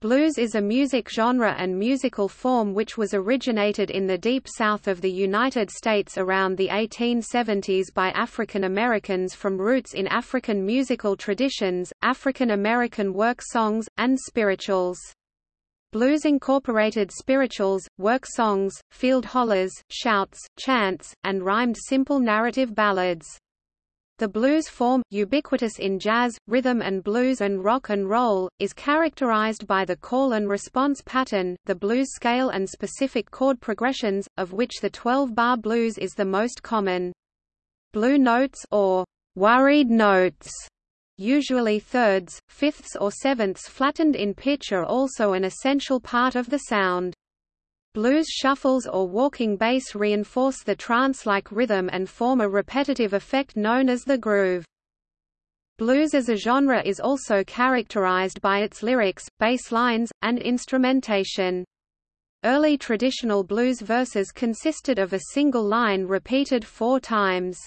Blues is a music genre and musical form which was originated in the deep south of the United States around the 1870s by African Americans from roots in African musical traditions, African American work songs, and spirituals. Blues incorporated spirituals, work songs, field hollers, shouts, chants, and rhymed simple narrative ballads. The blues form, ubiquitous in jazz, rhythm and blues and rock and roll, is characterized by the call and response pattern, the blues scale and specific chord progressions, of which the 12-bar blues is the most common. Blue notes or worried notes usually thirds, fifths or sevenths flattened in pitch are also an essential part of the sound. Blues shuffles or walking bass reinforce the trance-like rhythm and form a repetitive effect known as the groove. Blues as a genre is also characterized by its lyrics, bass lines, and instrumentation. Early traditional blues verses consisted of a single line repeated four times.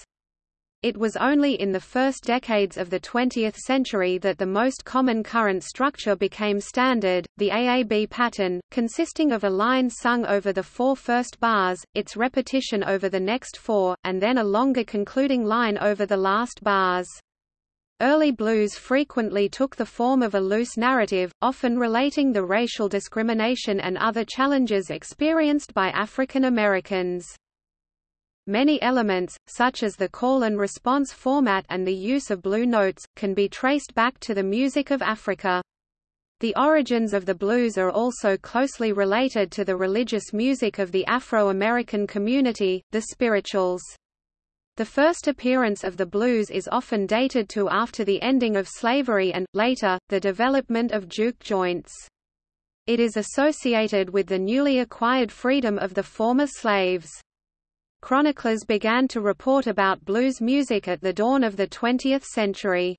It was only in the first decades of the 20th century that the most common current structure became standard, the AAB pattern, consisting of a line sung over the four first bars, its repetition over the next four, and then a longer concluding line over the last bars. Early blues frequently took the form of a loose narrative, often relating the racial discrimination and other challenges experienced by African Americans. Many elements, such as the call and response format and the use of blue notes, can be traced back to the music of Africa. The origins of the blues are also closely related to the religious music of the Afro-American community, the spirituals. The first appearance of the blues is often dated to after the ending of slavery and, later, the development of juke joints. It is associated with the newly acquired freedom of the former slaves. Chroniclers began to report about blues music at the dawn of the 20th century.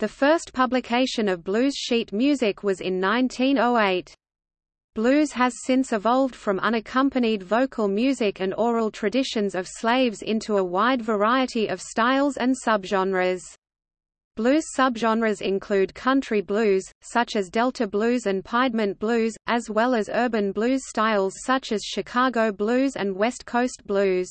The first publication of blues sheet music was in 1908. Blues has since evolved from unaccompanied vocal music and oral traditions of slaves into a wide variety of styles and subgenres. Blues subgenres include country blues, such as Delta blues and Piedmont blues, as well as urban blues styles such as Chicago blues and West Coast blues.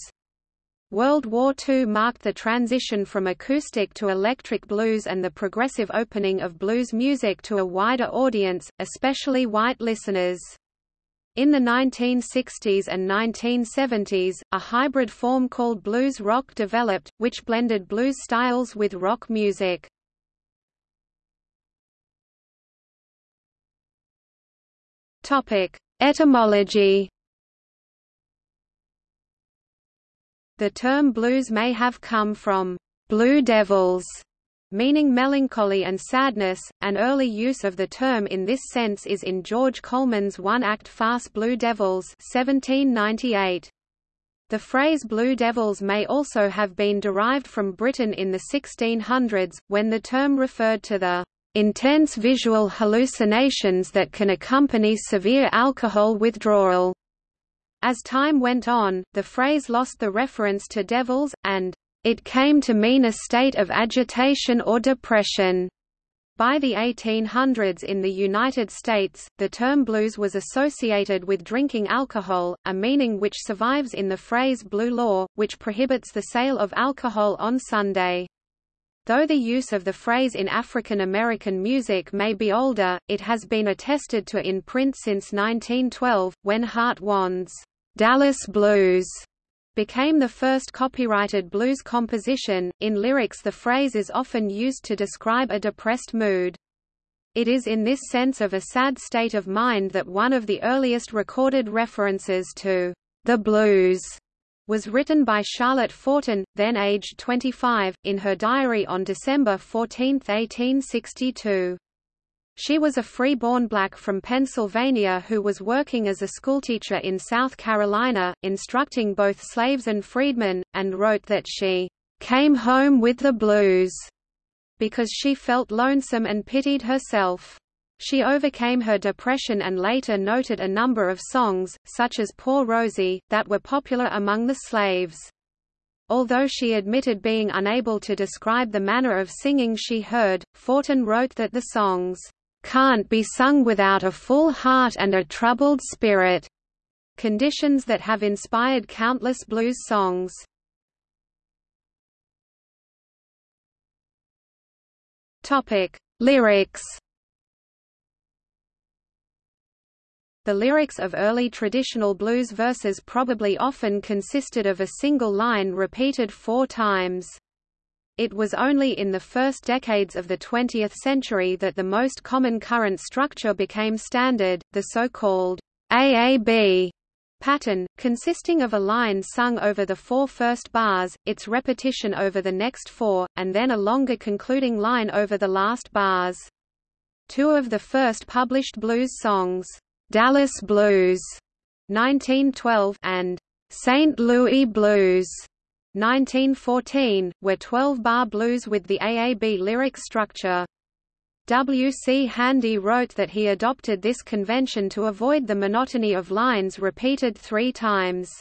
World War II marked the transition from acoustic to electric blues and the progressive opening of blues music to a wider audience, especially white listeners. In the 1960s and 1970s, a hybrid form called blues rock developed, which blended blues styles with rock music. Topic: Etymology. The term blues may have come from blue devils, meaning melancholy and sadness. An early use of the term in this sense is in George Colman's one-act farce Blue Devils 1798. The phrase Blue Devils may also have been derived from Britain in the 1600s, when the term referred to the intense visual hallucinations that can accompany severe alcohol withdrawal. As time went on, the phrase lost the reference to devils, and it came to mean a state of agitation or depression. By the 1800s in the United States, the term blues was associated with drinking alcohol, a meaning which survives in the phrase blue law, which prohibits the sale of alcohol on Sunday. Though the use of the phrase in African American music may be older, it has been attested to in print since 1912, when Hart Wand's Dallas Blues became the first copyrighted blues composition. In lyrics, the phrase is often used to describe a depressed mood. It is in this sense of a sad state of mind that one of the earliest recorded references to the blues was written by Charlotte Forten, then aged 25, in her diary on December 14, 1862. She was a free-born black from Pennsylvania who was working as a schoolteacher in South Carolina, instructing both slaves and freedmen, and wrote that she came home with the blues because she felt lonesome and pitied herself. She overcame her depression and later noted a number of songs, such as Poor Rosie, that were popular among the slaves. Although she admitted being unable to describe the manner of singing she heard, Forten wrote that the songs can't be sung without a full heart and a troubled spirit, conditions that have inspired countless blues songs. Lyrics. The lyrics of early traditional blues verses probably often consisted of a single line repeated four times. It was only in the first decades of the 20th century that the most common current structure became standard, the so-called AAB pattern, consisting of a line sung over the four first bars, its repetition over the next four, and then a longer concluding line over the last bars. Two of the first published blues songs, Dallas Blues 1912 and St. Louis Blues 1914, were 12-bar blues with the AAB lyric structure. W. C. Handy wrote that he adopted this convention to avoid the monotony of lines repeated three times.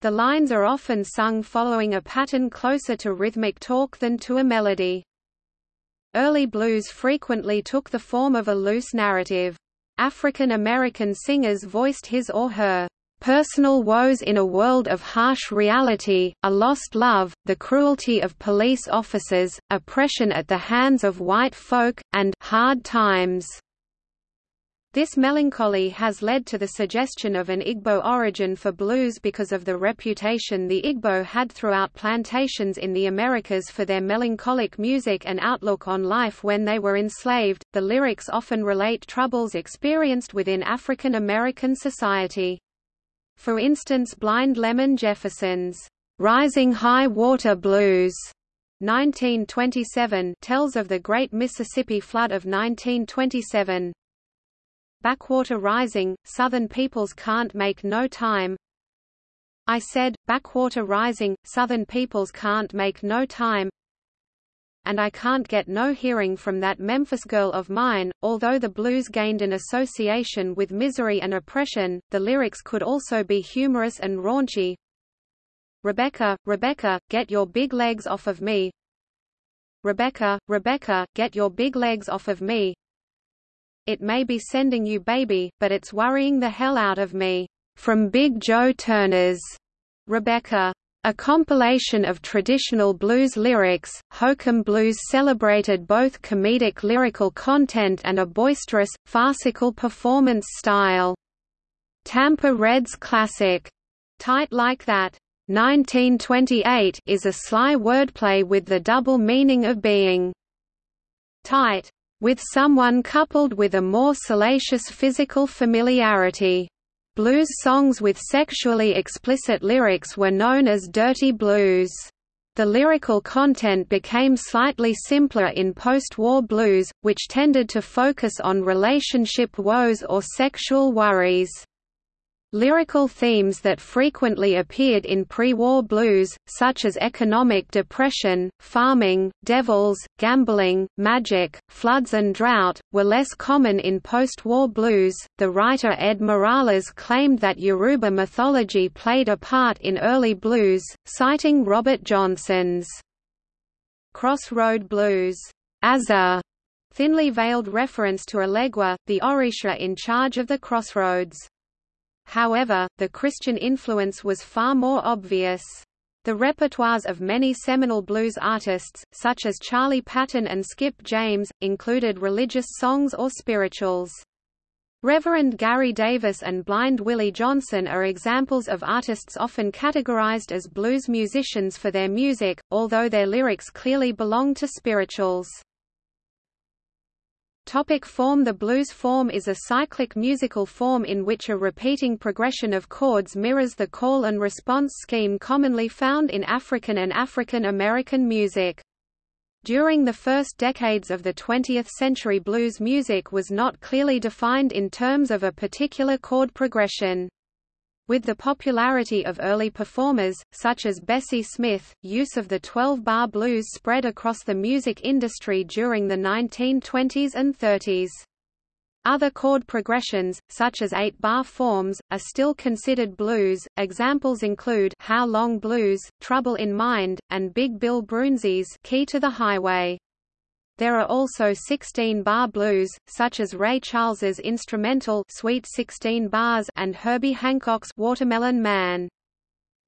The lines are often sung following a pattern closer to rhythmic talk than to a melody. Early blues frequently took the form of a loose narrative. African American singers voiced his or her personal woes in a world of harsh reality, a lost love, the cruelty of police officers, oppression at the hands of white folk, and hard times. This melancholy has led to the suggestion of an Igbo origin for blues because of the reputation the Igbo had throughout plantations in the Americas for their melancholic music and outlook on life when they were enslaved. The lyrics often relate troubles experienced within African American society. For instance Blind Lemon Jefferson's "'Rising High Water Blues' 1927 tells of the Great Mississippi Flood of 1927. Backwater Rising, Southern Peoples Can't Make No Time I said, Backwater Rising, Southern Peoples Can't Make No Time and I can't get no hearing from that Memphis girl of mine. Although the blues gained an association with misery and oppression, the lyrics could also be humorous and raunchy. Rebecca, Rebecca, get your big legs off of me. Rebecca, Rebecca, get your big legs off of me. It may be sending you baby, but it's worrying the hell out of me. From Big Joe Turner's Rebecca. A compilation of traditional blues lyrics, Hokum Blues celebrated both comedic lyrical content and a boisterous, farcical performance style. Tampa Red's classic, Tight Like That 1928 is a sly wordplay with the double meaning of being tight with someone coupled with a more salacious physical familiarity. Blues songs with sexually explicit lyrics were known as dirty blues. The lyrical content became slightly simpler in post-war blues, which tended to focus on relationship woes or sexual worries. Lyrical themes that frequently appeared in pre-war blues, such as economic depression, farming, devils, gambling, magic, floods and drought, were less common in post-war blues. The writer Ed Morales claimed that Yoruba mythology played a part in early blues, citing Robert Johnson's Crossroad Blues as a thinly veiled reference to Elegua, the Orisha in charge of the crossroads. However, the Christian influence was far more obvious. The repertoires of many seminal blues artists, such as Charlie Patton and Skip James, included religious songs or spirituals. Reverend Gary Davis and Blind Willie Johnson are examples of artists often categorized as blues musicians for their music, although their lyrics clearly belong to spirituals. Topic form The blues form is a cyclic musical form in which a repeating progression of chords mirrors the call and response scheme commonly found in African and African American music. During the first decades of the 20th century blues music was not clearly defined in terms of a particular chord progression. With the popularity of early performers, such as Bessie Smith, use of the 12-bar blues spread across the music industry during the 1920s and 30s. Other chord progressions, such as eight-bar forms, are still considered blues. Examples include How Long Blues, Trouble in Mind, and Big Bill Broonzy's Key to the Highway. There are also 16-bar blues, such as Ray Charles's instrumental Sweet 16 Bars and Herbie Hancock's Watermelon Man.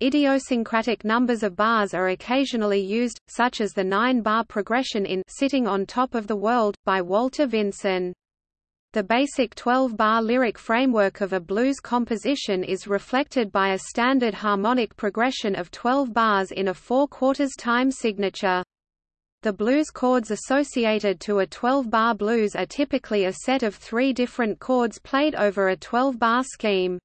Idiosyncratic numbers of bars are occasionally used, such as the nine-bar progression in Sitting on Top of the World, by Walter Vinson. The basic 12-bar lyric framework of a blues composition is reflected by a standard harmonic progression of 12 bars in a four-quarters time signature. The blues chords associated to a 12-bar blues are typically a set of three different chords played over a 12-bar scheme.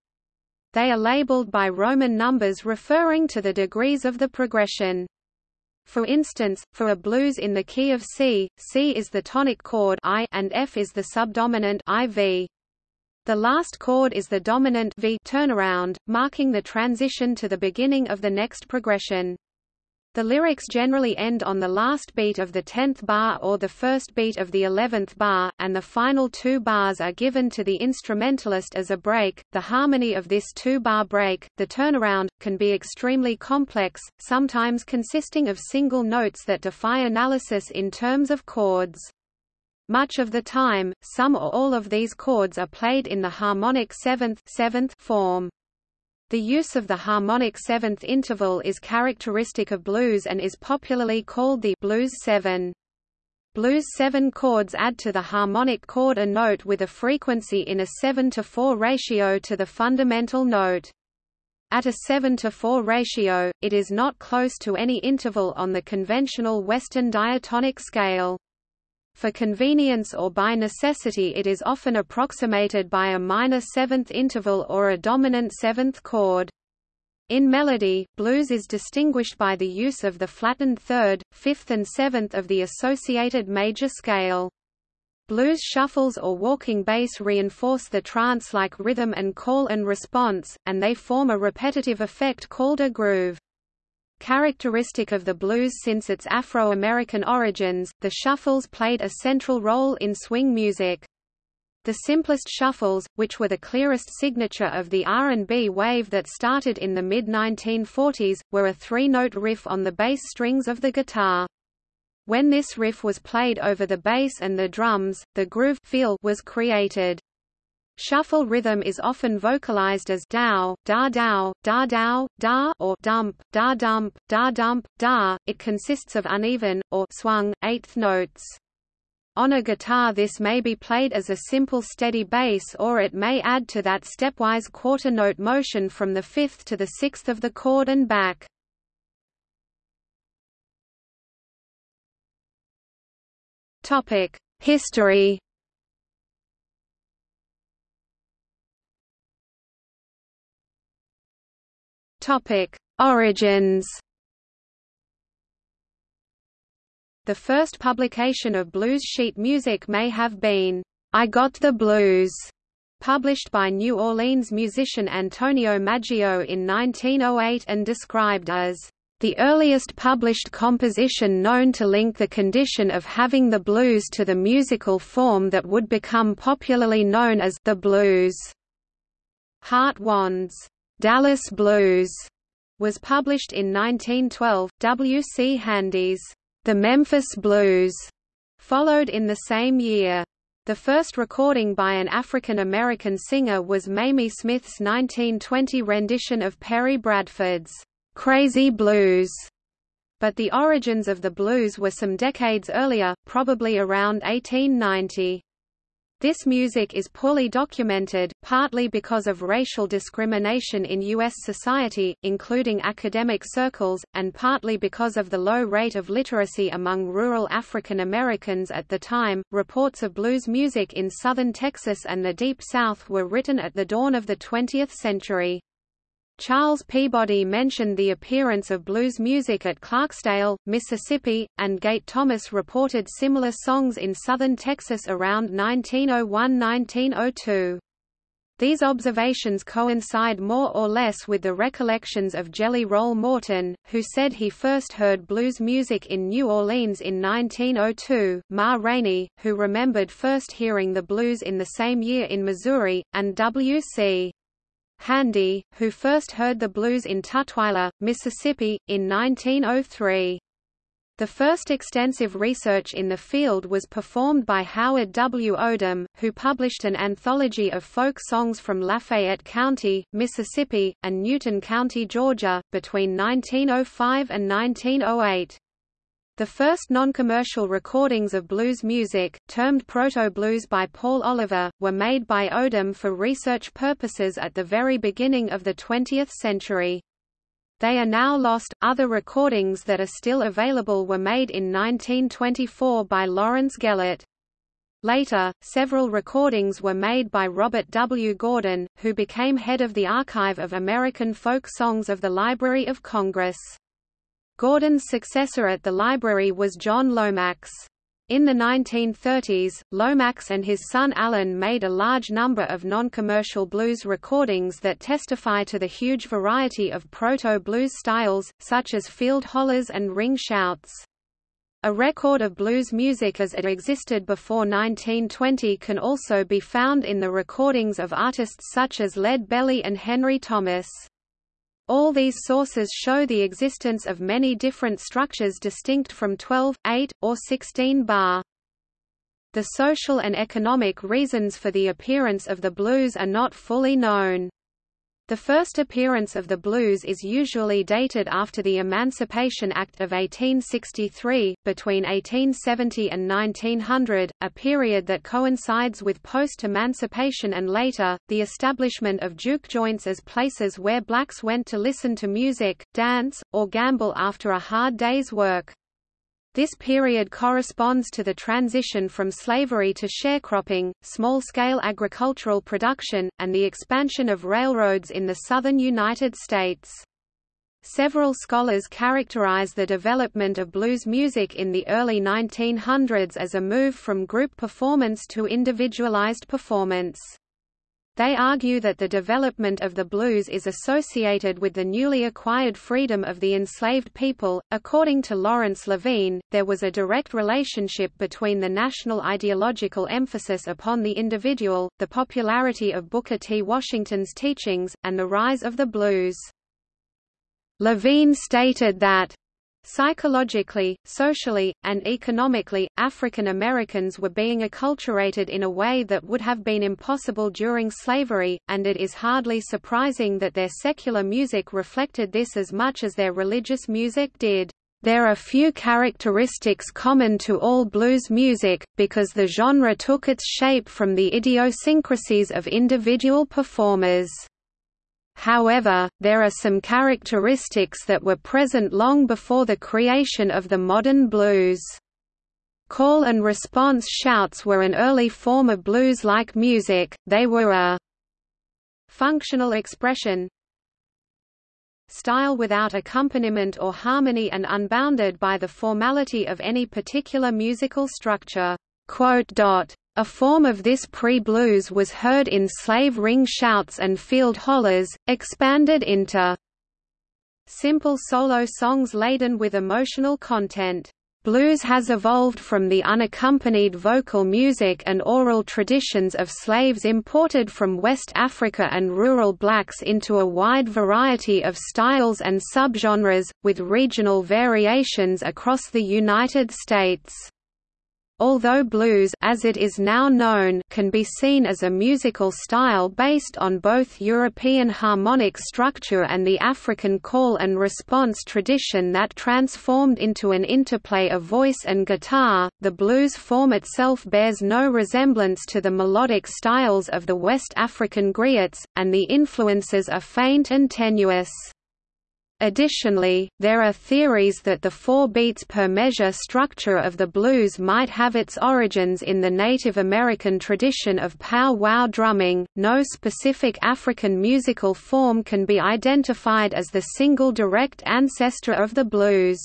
They are labeled by Roman numbers referring to the degrees of the progression. For instance, for a blues in the key of C, C is the tonic chord I and F is the subdominant IV. The last chord is the dominant V turnaround, marking the transition to the beginning of the next progression. The lyrics generally end on the last beat of the tenth bar or the first beat of the eleventh bar, and the final two bars are given to the instrumentalist as a break. The harmony of this two-bar break, the turnaround, can be extremely complex, sometimes consisting of single notes that defy analysis in terms of chords. Much of the time, some or all of these chords are played in the harmonic seventh, seventh form. The use of the harmonic seventh interval is characteristic of blues and is popularly called the blues seven. Blues seven chords add to the harmonic chord a note with a frequency in a 7 to 4 ratio to the fundamental note. At a 7 to 4 ratio, it is not close to any interval on the conventional Western diatonic scale. For convenience or by necessity it is often approximated by a minor seventh interval or a dominant seventh chord. In melody, blues is distinguished by the use of the flattened third, fifth and seventh of the associated major scale. Blues shuffles or walking bass reinforce the trance-like rhythm and call and response, and they form a repetitive effect called a groove. Characteristic of the blues since its Afro-American origins, the shuffles played a central role in swing music. The simplest shuffles, which were the clearest signature of the R&B wave that started in the mid-1940s, were a three-note riff on the bass strings of the guitar. When this riff was played over the bass and the drums, the groove feel was created. Shuffle rhythm is often vocalized as dow, da dow, da dow, da or dump, da dump, da dump, da. It consists of uneven, or swung, eighth notes. On a guitar this may be played as a simple steady bass or it may add to that stepwise quarter note motion from the fifth to the sixth of the chord and back. History Topic: Origins. The first publication of blues sheet music may have been I Got the Blues, published by New Orleans musician Antonio Maggio in 1908 and described as the earliest published composition known to link the condition of having the blues to the musical form that would become popularly known as the blues. Hart Wand's Dallas Blues was published in 1912. W. C. Handy's The Memphis Blues followed in the same year. The first recording by an African American singer was Mamie Smith's 1920 rendition of Perry Bradford's Crazy Blues. But the origins of the blues were some decades earlier, probably around 1890. This music is poorly documented, partly because of racial discrimination in U.S. society, including academic circles, and partly because of the low rate of literacy among rural African Americans at the time. Reports of blues music in southern Texas and the Deep South were written at the dawn of the 20th century. Charles Peabody mentioned the appearance of blues music at Clarksdale, Mississippi, and Gate Thomas reported similar songs in southern Texas around 1901–1902. These observations coincide more or less with the recollections of Jelly Roll Morton, who said he first heard blues music in New Orleans in 1902, Ma Rainey, who remembered first hearing the blues in the same year in Missouri, and W.C. Handy, who first heard the blues in Tutwiler, Mississippi, in 1903. The first extensive research in the field was performed by Howard W. Odum, who published an anthology of folk songs from Lafayette County, Mississippi, and Newton County, Georgia, between 1905 and 1908. The first non-commercial recordings of blues music, termed proto-blues by Paul Oliver, were made by Odum for research purposes at the very beginning of the 20th century. They are now lost. Other recordings that are still available were made in 1924 by Lawrence Gellert. Later, several recordings were made by Robert W. Gordon, who became head of the Archive of American Folk Songs of the Library of Congress. Gordon's successor at the library was John Lomax. In the 1930s, Lomax and his son Alan made a large number of non-commercial blues recordings that testify to the huge variety of proto-blues styles, such as field hollers and ring shouts. A record of blues music as it existed before 1920 can also be found in the recordings of artists such as Lead Belly and Henry Thomas. All these sources show the existence of many different structures distinct from 12, 8, or 16 bar. The social and economic reasons for the appearance of the blues are not fully known. The first appearance of the blues is usually dated after the Emancipation Act of 1863, between 1870 and 1900, a period that coincides with post-emancipation and later, the establishment of juke joints as places where blacks went to listen to music, dance, or gamble after a hard day's work. This period corresponds to the transition from slavery to sharecropping, small-scale agricultural production, and the expansion of railroads in the southern United States. Several scholars characterize the development of blues music in the early 1900s as a move from group performance to individualized performance. They argue that the development of the blues is associated with the newly acquired freedom of the enslaved people. According to Lawrence Levine, there was a direct relationship between the national ideological emphasis upon the individual, the popularity of Booker T. Washington's teachings, and the rise of the blues. Levine stated that Psychologically, socially, and economically, African Americans were being acculturated in a way that would have been impossible during slavery, and it is hardly surprising that their secular music reflected this as much as their religious music did. There are few characteristics common to all blues music, because the genre took its shape from the idiosyncrasies of individual performers. However, there are some characteristics that were present long before the creation of the modern blues. Call and response shouts were an early form of blues-like music, they were a functional expression style without accompaniment or harmony and unbounded by the formality of any particular musical structure. A form of this pre-blues was heard in slave ring shouts and field hollers, expanded into simple solo songs laden with emotional content. Blues has evolved from the unaccompanied vocal music and oral traditions of slaves imported from West Africa and rural blacks into a wide variety of styles and subgenres, with regional variations across the United States. Although blues as it is now known can be seen as a musical style based on both European harmonic structure and the African call and response tradition that transformed into an interplay of voice and guitar, the blues form itself bears no resemblance to the melodic styles of the West African griots, and the influences are faint and tenuous. Additionally, there are theories that the four beats per measure structure of the blues might have its origins in the Native American tradition of pow-wow drumming. No specific African musical form can be identified as the single direct ancestor of the blues.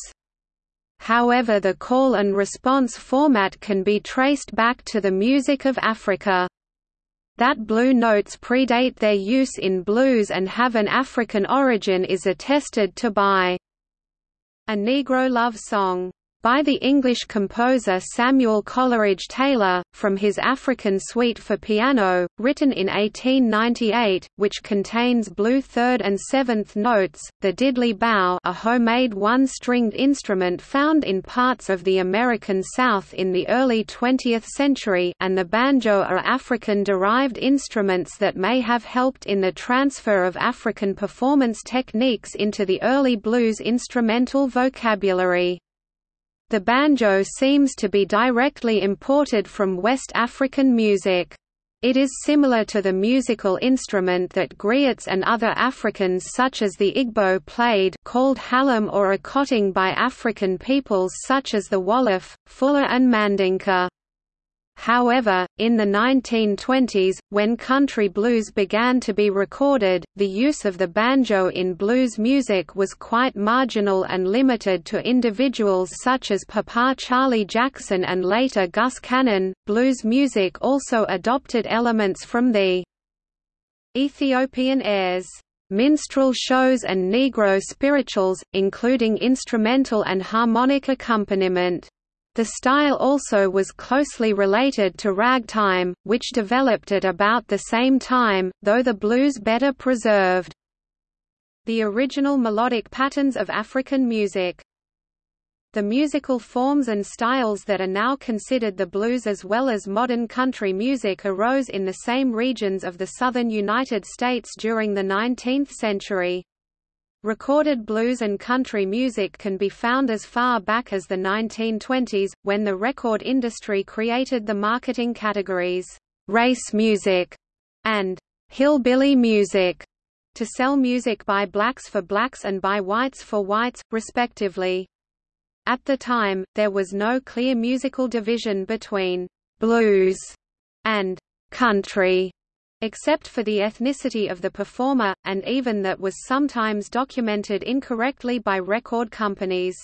However the call and response format can be traced back to the music of Africa. That blue notes predate their use in blues and have an African origin is attested to by a Negro love song, by the English composer Samuel Coleridge Taylor, from his African Suite for piano, written in 1898, which contains blue third and seventh notes, the diddley bow a homemade one-stringed instrument found in parts of the American South in the early 20th century and the banjo are African-derived instruments that may have helped in the transfer of African performance techniques into the early blues instrumental vocabulary. The banjo seems to be directly imported from West African music. It is similar to the musical instrument that griots and other Africans such as the Igbo played called halam or akonting by African peoples such as the Wolof, Fula and Mandinka. However, in the 1920s, when country blues began to be recorded, the use of the banjo in blues music was quite marginal and limited to individuals such as Papa Charlie Jackson and later Gus Cannon. Blues music also adopted elements from the Ethiopian airs minstrel shows and Negro spirituals, including instrumental and harmonic accompaniment. The style also was closely related to ragtime, which developed at about the same time, though the blues better preserved. The original melodic patterns of African music the musical forms and styles that are now considered the blues as well as modern country music arose in the same regions of the southern United States during the 19th century. Recorded blues and country music can be found as far back as the 1920s, when the record industry created the marketing categories, race music and hillbilly music, to sell music by blacks for blacks and by whites for whites, respectively. At the time, there was no clear musical division between blues and country except for the ethnicity of the performer, and even that was sometimes documented incorrectly by record companies.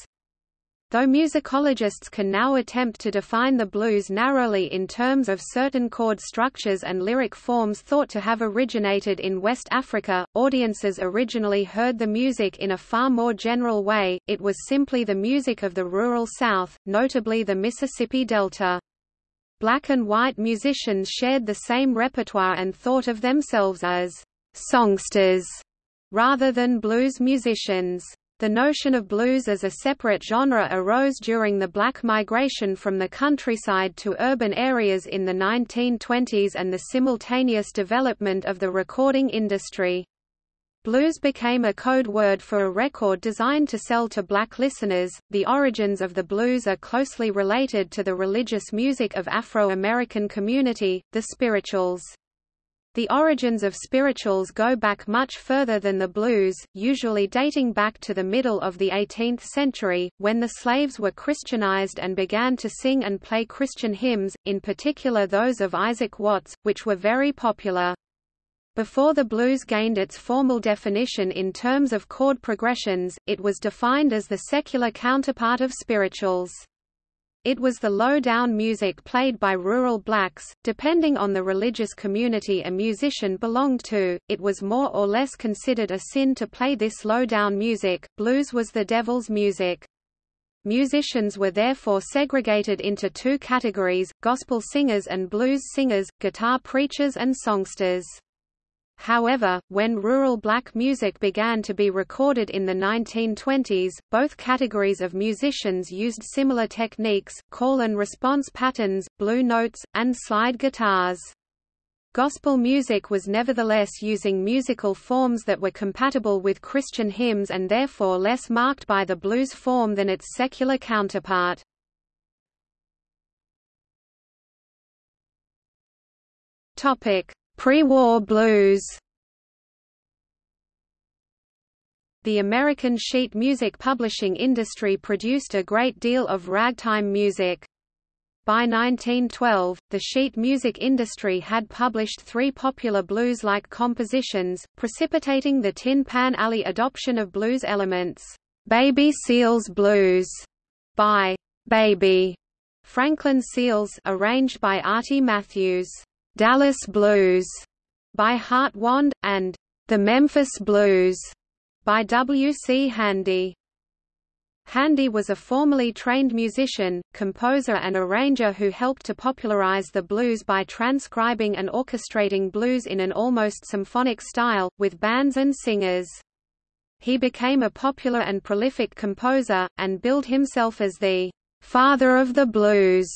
Though musicologists can now attempt to define the blues narrowly in terms of certain chord structures and lyric forms thought to have originated in West Africa, audiences originally heard the music in a far more general way, it was simply the music of the rural South, notably the Mississippi Delta. Black and white musicians shared the same repertoire and thought of themselves as songsters rather than blues musicians. The notion of blues as a separate genre arose during the black migration from the countryside to urban areas in the 1920s and the simultaneous development of the recording industry. Blues became a code word for a record designed to sell to black listeners. The origins of the blues are closely related to the religious music of Afro-American community, the spirituals. The origins of spirituals go back much further than the blues, usually dating back to the middle of the 18th century, when the slaves were Christianized and began to sing and play Christian hymns, in particular those of Isaac Watts, which were very popular. Before the blues gained its formal definition in terms of chord progressions, it was defined as the secular counterpart of spirituals. It was the low-down music played by rural blacks, depending on the religious community a musician belonged to, it was more or less considered a sin to play this low-down music, blues was the devil's music. Musicians were therefore segregated into two categories, gospel singers and blues singers, guitar preachers and songsters. However, when rural black music began to be recorded in the 1920s, both categories of musicians used similar techniques, call and response patterns, blue notes, and slide guitars. Gospel music was nevertheless using musical forms that were compatible with Christian hymns and therefore less marked by the blues form than its secular counterpart. Topic: Pre-war blues The American sheet music publishing industry produced a great deal of ragtime music. By 1912, the sheet music industry had published three popular blues-like compositions, precipitating the Tin Pan Alley adoption of blues elements. Baby Seals Blues by Baby Franklin Seals arranged by Artie Matthews. Dallas Blues by Hart Wand, and The Memphis Blues by W. C. Handy. Handy was a formally trained musician, composer and arranger who helped to popularize the blues by transcribing and orchestrating blues in an almost symphonic style, with bands and singers. He became a popular and prolific composer, and billed himself as the "...father of the blues."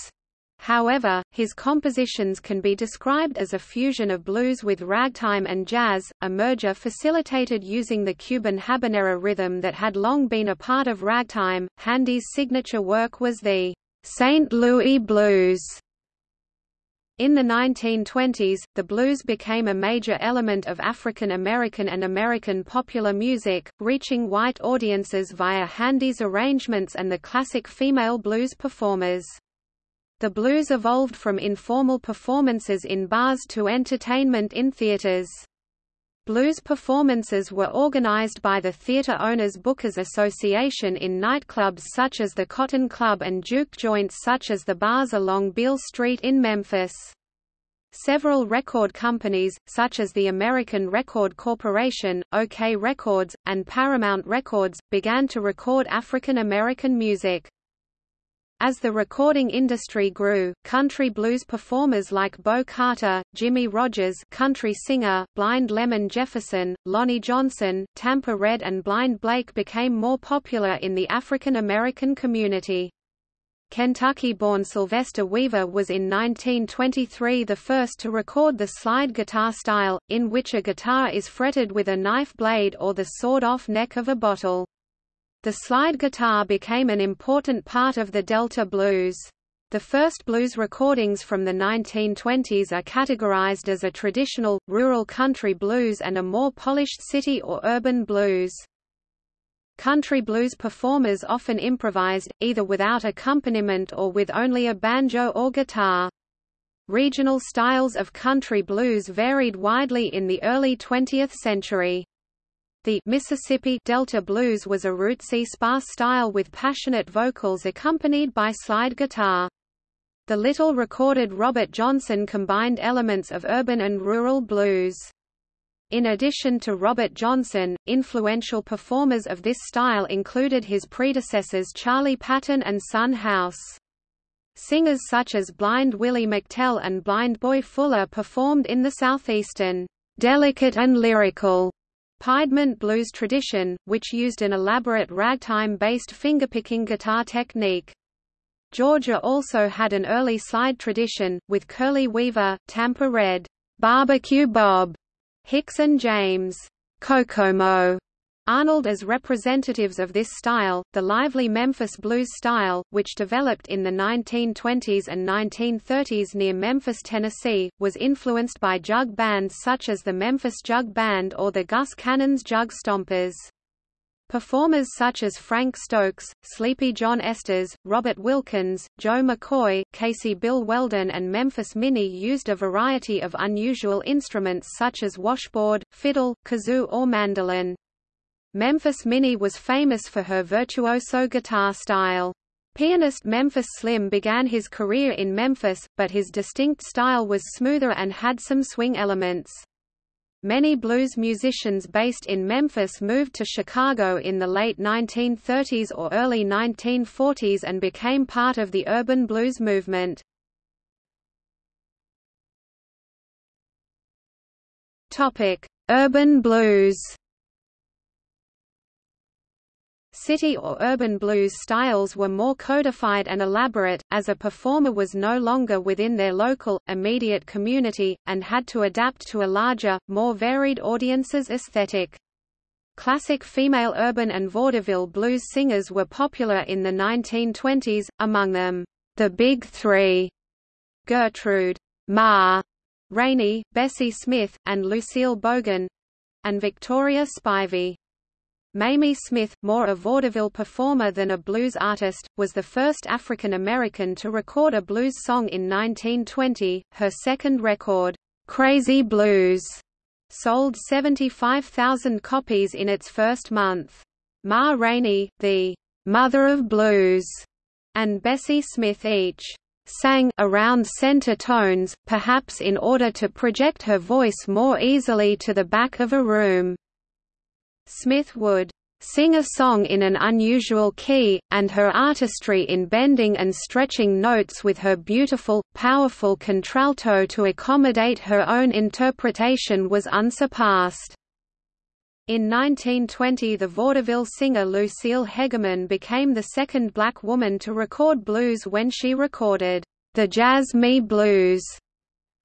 However, his compositions can be described as a fusion of blues with ragtime and jazz, a merger facilitated using the Cuban habanera rhythm that had long been a part of ragtime. Handy's signature work was the St. Louis Blues. In the 1920s, the blues became a major element of African American and American popular music, reaching white audiences via Handy's arrangements and the classic female blues performers. The blues evolved from informal performances in bars to entertainment in theaters. Blues performances were organized by the Theater Owners Bookers Association in nightclubs such as the Cotton Club and juke joints such as the bars along Beale Street in Memphis. Several record companies, such as the American Record Corporation, OKeh Records, and Paramount Records, began to record African American music. As the recording industry grew, country blues performers like Bo Carter, Jimmie Rodgers country singer, Blind Lemon Jefferson, Lonnie Johnson, Tampa Red and Blind Blake became more popular in the African American community. Kentucky-born Sylvester Weaver was in 1923 the first to record the slide guitar style, in which a guitar is fretted with a knife blade or the sawed-off neck of a bottle. The slide guitar became an important part of the Delta blues. The first blues recordings from the 1920s are categorized as a traditional, rural country blues and a more polished city or urban blues. Country blues performers often improvised, either without accompaniment or with only a banjo or guitar. Regional styles of country blues varied widely in the early 20th century. The Mississippi Delta blues was a rootsy sparse style with passionate vocals accompanied by slide guitar. The little recorded Robert Johnson combined elements of urban and rural blues. In addition to Robert Johnson, influential performers of this style included his predecessors Charlie Patton and Son House. Singers such as Blind Willie McTell and Blind Boy Fuller performed in the southeastern, delicate and lyrical Piedmont blues tradition, which used an elaborate ragtime-based fingerpicking guitar technique. Georgia also had an early slide tradition, with Curly Weaver, Tampa Red, Barbecue Bob, Hicks and James, Kokomo, Arnold as representatives of this style, the lively Memphis blues style, which developed in the 1920s and 1930s near Memphis, Tennessee, was influenced by jug bands such as the Memphis Jug Band or the Gus Cannon's Jug Stompers. Performers such as Frank Stokes, Sleepy John Estes, Robert Wilkins, Joe McCoy, Casey Bill Weldon and Memphis Minnie used a variety of unusual instruments such as washboard, fiddle, kazoo or mandolin. Memphis Minnie was famous for her virtuoso guitar style. Pianist Memphis Slim began his career in Memphis, but his distinct style was smoother and had some swing elements. Many blues musicians based in Memphis moved to Chicago in the late 1930s or early 1940s and became part of the urban blues movement. Urban blues City or urban blues styles were more codified and elaborate, as a performer was no longer within their local, immediate community, and had to adapt to a larger, more varied audience's aesthetic. Classic female urban and vaudeville blues singers were popular in the 1920s, among them, the Big Three, Gertrude, Ma, Rainey, Bessie Smith, and Lucille Bogan, and Victoria Spivey. Mamie Smith, more a vaudeville performer than a blues artist, was the first African American to record a blues song in 1920. Her second record, Crazy Blues, sold 75,000 copies in its first month. Ma Rainey, the mother of blues, and Bessie Smith each sang around center tones, perhaps in order to project her voice more easily to the back of a room. Smith would sing a song in an unusual key, and her artistry in bending and stretching notes with her beautiful, powerful contralto to accommodate her own interpretation was unsurpassed. In 1920 the vaudeville singer Lucille Hegamin became the second black woman to record blues when she recorded, "'The Jazz Me Blues'".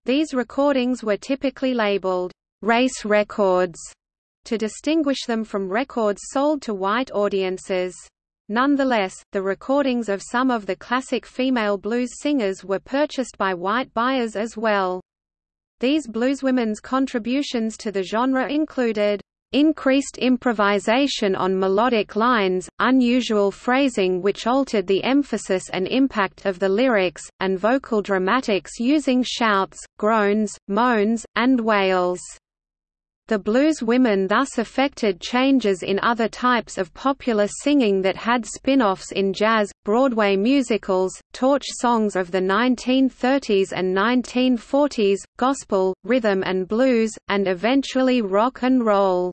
These recordings were typically labeled, "'race records' to distinguish them from records sold to white audiences. Nonetheless, the recordings of some of the classic female blues singers were purchased by white buyers as well. These blueswomen's contributions to the genre included increased improvisation on melodic lines, unusual phrasing which altered the emphasis and impact of the lyrics, and vocal dramatics using shouts, groans, moans, and wails. The blues women thus affected changes in other types of popular singing that had spin-offs in jazz, Broadway musicals, torch songs of the 1930s and 1940s, gospel, rhythm and blues, and eventually rock and roll.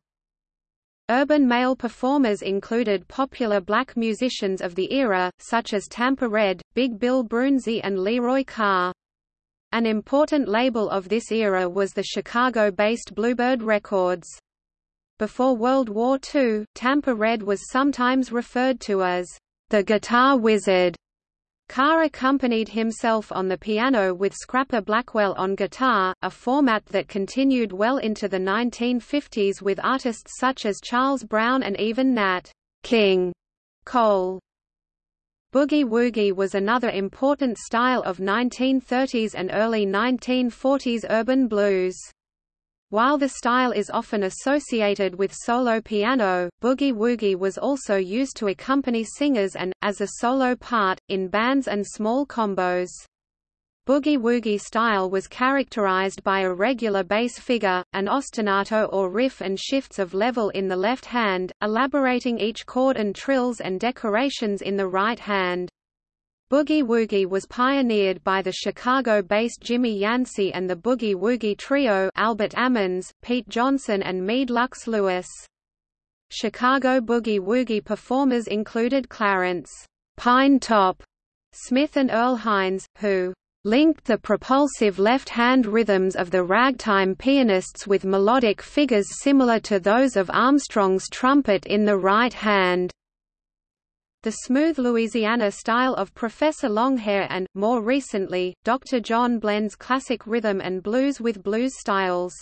Urban male performers included popular black musicians of the era, such as Tampa Red, Big Bill Broonzy and Leroy Carr. An important label of this era was the Chicago-based Bluebird Records. Before World War II, Tampa Red was sometimes referred to as the Guitar Wizard. Carr accompanied himself on the piano with Scrapper Blackwell on guitar, a format that continued well into the 1950s with artists such as Charles Brown and even Nat King Cole. Boogie woogie was another important style of 1930s and early 1940s urban blues. While the style is often associated with solo piano, boogie woogie was also used to accompany singers and, as a solo part, in bands and small combos. Boogie-woogie style was characterized by a regular bass figure, an ostinato or riff and shifts of level in the left hand, elaborating each chord and trills and decorations in the right hand. Boogie-woogie was pioneered by the Chicago-based Jimmy Yancey and the Boogie-woogie trio Albert Ammons, Pete Johnson and Meade Lux Lewis. Chicago boogie-woogie performers included Clarence Pine Top Smith and Earl Hines, who linked the propulsive left-hand rhythms of the ragtime pianists with melodic figures similar to those of Armstrong's trumpet in the right hand. The smooth Louisiana style of Professor Longhair and, more recently, Dr. John blends classic rhythm and blues with blues styles.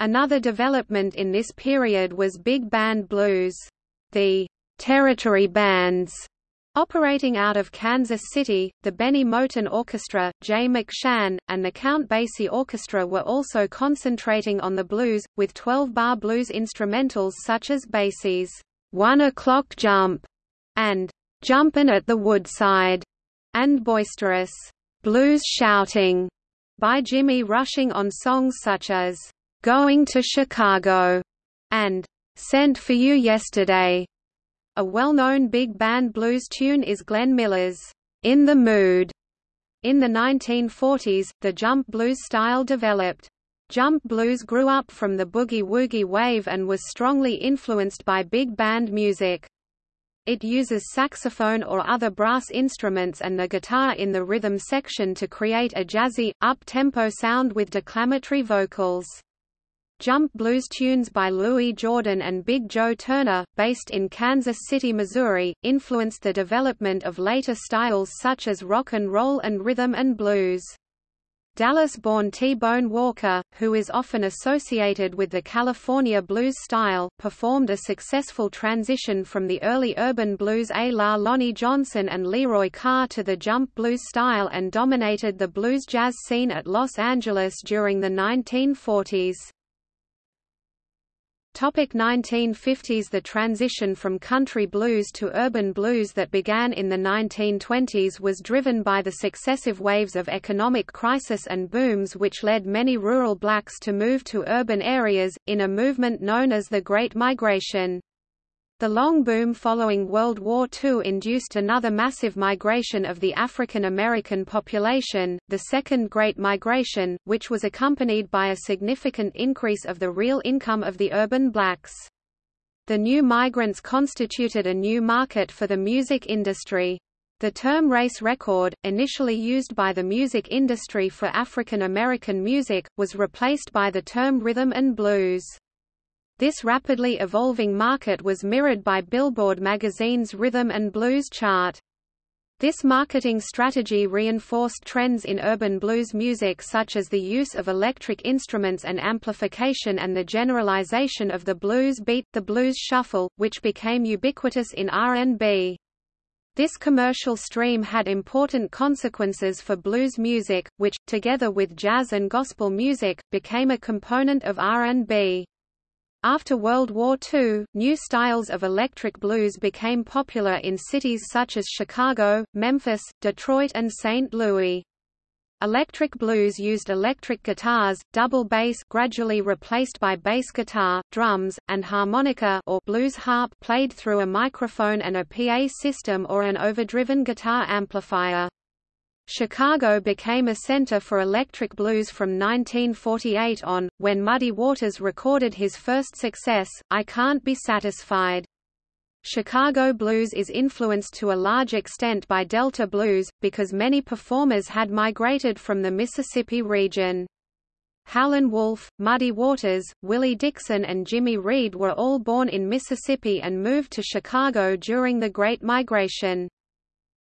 Another development in this period was big band blues. The territory bands Operating out of Kansas City, the Bennie Moten Orchestra, Jay McShann, and the Count Basie Orchestra were also concentrating on the blues, with 12-bar blues instrumentals such as Basie's One O'Clock Jump and Jumpin' at the Woodside, and boisterous blues shouting by Jimmy Rushing on songs such as Going to Chicago and Sent for You Yesterday. A well-known big band blues tune is Glenn Miller's In the Mood. In the 1940s, the jump blues style developed. Jump blues grew up from the boogie-woogie wave and was strongly influenced by big band music. It uses saxophone or other brass instruments and the guitar in the rhythm section to create a jazzy, up-tempo sound with declamatory vocals. Jump blues tunes by Louis Jordan and Big Joe Turner, based in Kansas City, Missouri, influenced the development of later styles such as rock and roll and rhythm and blues. Dallas-born T-Bone Walker, who is often associated with the California blues style, performed a successful transition from the early urban blues a la Lonnie Johnson and Leroy Carr to the jump blues style and dominated the blues jazz scene at Los Angeles during the 1940s. Topic 1950s The transition from country blues to urban blues that began in the 1920s was driven by the successive waves of economic crisis and booms which led many rural blacks to move to urban areas, in a movement known as the Great Migration. The long boom following World War II induced another massive migration of the African American population, the Second Great Migration, which was accompanied by a significant increase of the real income of the urban blacks. The new migrants constituted a new market for the music industry. The term race record, initially used by the music industry for African American music, was replaced by the term rhythm and blues. This rapidly evolving market was mirrored by Billboard magazine's Rhythm and Blues chart. This marketing strategy reinforced trends in urban blues music such as the use of electric instruments and amplification and the generalization of the blues beat, the blues shuffle, which became ubiquitous in R&B. This commercial stream had important consequences for blues music, which, together with jazz and gospel music, became a component of R&B. After World War II, new styles of electric blues became popular in cities such as Chicago, Memphis, Detroit and St. Louis. Electric blues used electric guitars, double bass gradually replaced by bass guitar, drums, and harmonica or blues harp played through a microphone and a PA system or an overdriven guitar amplifier. Chicago became a center for electric blues from 1948 on, when Muddy Waters recorded his first success, I Can't Be Satisfied. Chicago blues is influenced to a large extent by Delta blues, because many performers had migrated from the Mississippi region. Howlin' Wolf, Muddy Waters, Willie Dixon and Jimmy Reed were all born in Mississippi and moved to Chicago during the Great Migration.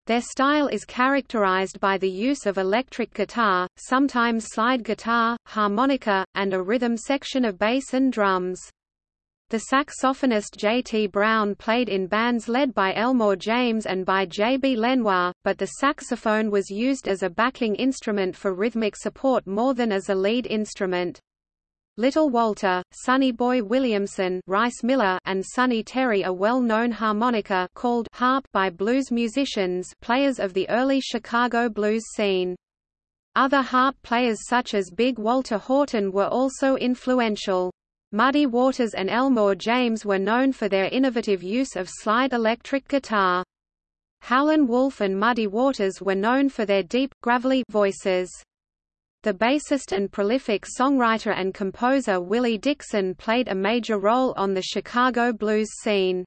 Their style is characterized by the use of electric guitar, sometimes slide guitar, harmonica, and a rhythm section of bass and drums. The saxophonist J.T. Brown played in bands led by Elmore James and by J.B. Lenoir, but the saxophone was used as a backing instrument for rhythmic support more than as a lead instrument. Little Walter, Sonny Boy Williamson Rice Miller and Sonny Terry a well-known harmonica called harp by blues musicians players of the early Chicago blues scene. Other harp players such as Big Walter Horton were also influential. Muddy Waters and Elmore James were known for their innovative use of slide electric guitar. Howlin' Wolf and Muddy Waters were known for their deep, gravelly voices. The bassist and prolific songwriter and composer Willie Dixon played a major role on the Chicago blues scene.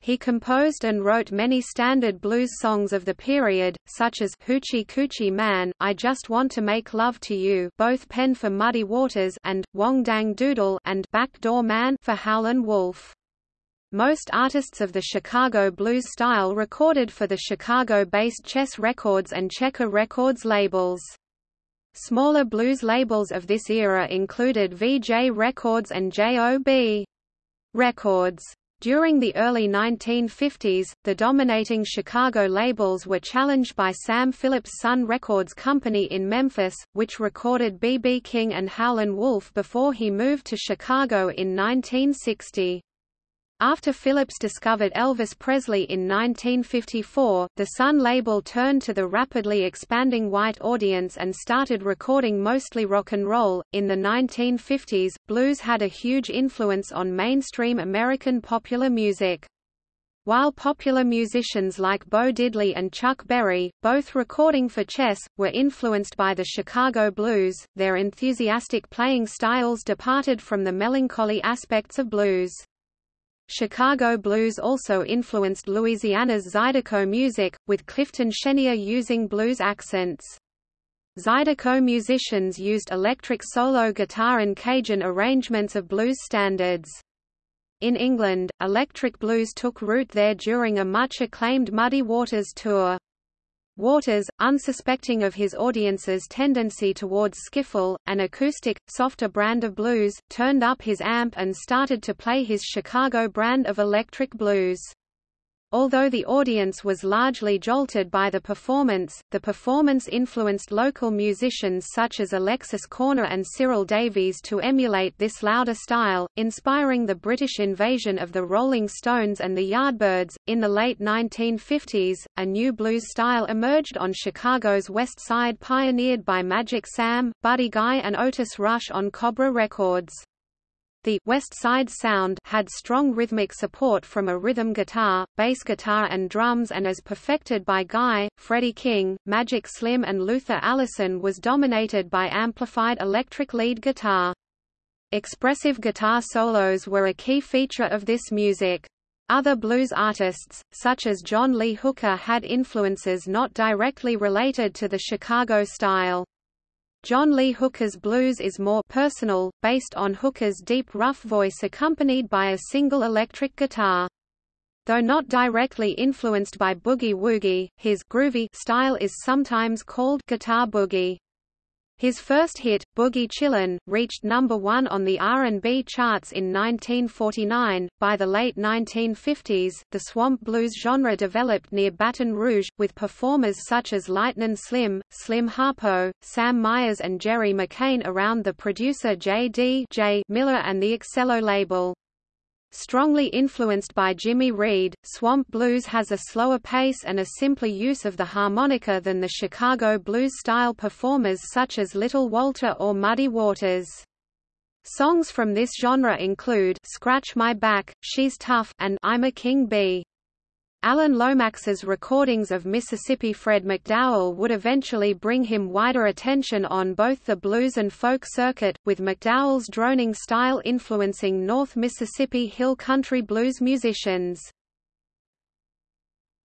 He composed and wrote many standard blues songs of the period, such as Hoochie Coochie Man, I Just Want to Make Love to You both pen for Muddy Waters and Wang Dang Doodle and Backdoor Man for Howlin' Wolf. Most artists of the Chicago blues style recorded for the Chicago-based Chess Records and Checker Records labels. Smaller blues labels of this era included Vee-Jay Records and J.O.B. Records. During the early 1950s, the dominating Chicago labels were challenged by Sam Phillips' Sun Records Company in Memphis, which recorded B.B. King and Howlin' Wolf before he moved to Chicago in 1960. After Phillips discovered Elvis Presley in 1954, the Sun label turned to the rapidly expanding white audience and started recording mostly rock and roll. In the 1950s, blues had a huge influence on mainstream American popular music. While popular musicians like Bo Diddley and Chuck Berry, both recording for Chess, were influenced by the Chicago blues, their enthusiastic playing styles departed from the melancholy aspects of blues. Chicago blues also influenced Louisiana's Zydeco music, with Clifton Chenier using blues accents. Zydeco musicians used electric solo guitar and Cajun arrangements of blues standards. In England, electric blues took root there during a much acclaimed Muddy Waters tour. Waters, unsuspecting of his audience's tendency towards skiffle, an acoustic, softer brand of blues, turned up his amp and started to play his Chicago brand of electric blues. Although the audience was largely jolted by the performance, the performance influenced local musicians such as Alexis Korner and Cyril Davies to emulate this louder style, inspiring the British invasion of the Rolling Stones and the Yardbirds. In the late 1950s, a new blues style emerged on Chicago's West Side pioneered by Magic Sam, Buddy Guy and Otis Rush on Cobra Records. The West Side Sound had strong rhythmic support from a rhythm guitar, bass guitar and drums and as perfected by Guy, Freddie King, Magic Slim and Luther Allison was dominated by amplified electric lead guitar. Expressive guitar solos were a key feature of this music. Other blues artists, such as John Lee Hooker had influences not directly related to the Chicago style. John Lee Hooker's blues is more personal, based on Hooker's deep rough voice accompanied by a single electric guitar. Though not directly influenced by boogie-woogie, his groovy style is sometimes called guitar boogie. His first hit, Boogie Chillin', reached number one on the R&B charts in 1949. By the late 1950s, the swamp blues genre developed near Baton Rouge, with performers such as Lightnin' Slim, Slim Harpo, Sam Myers and Jerry McCain around the producer J.D. J. Miller and the Excello label. Strongly influenced by Jimmy Reed, Swamp Blues has a slower pace and a simpler use of the harmonica than the Chicago blues-style performers such as Little Walter or Muddy Waters. Songs from this genre include Scratch My Back, She's Tough, and I'm a King Bee. Alan Lomax's recordings of Mississippi Fred McDowell would eventually bring him wider attention on both the blues and folk circuit, with McDowell's droning style influencing North Mississippi Hill Country blues musicians.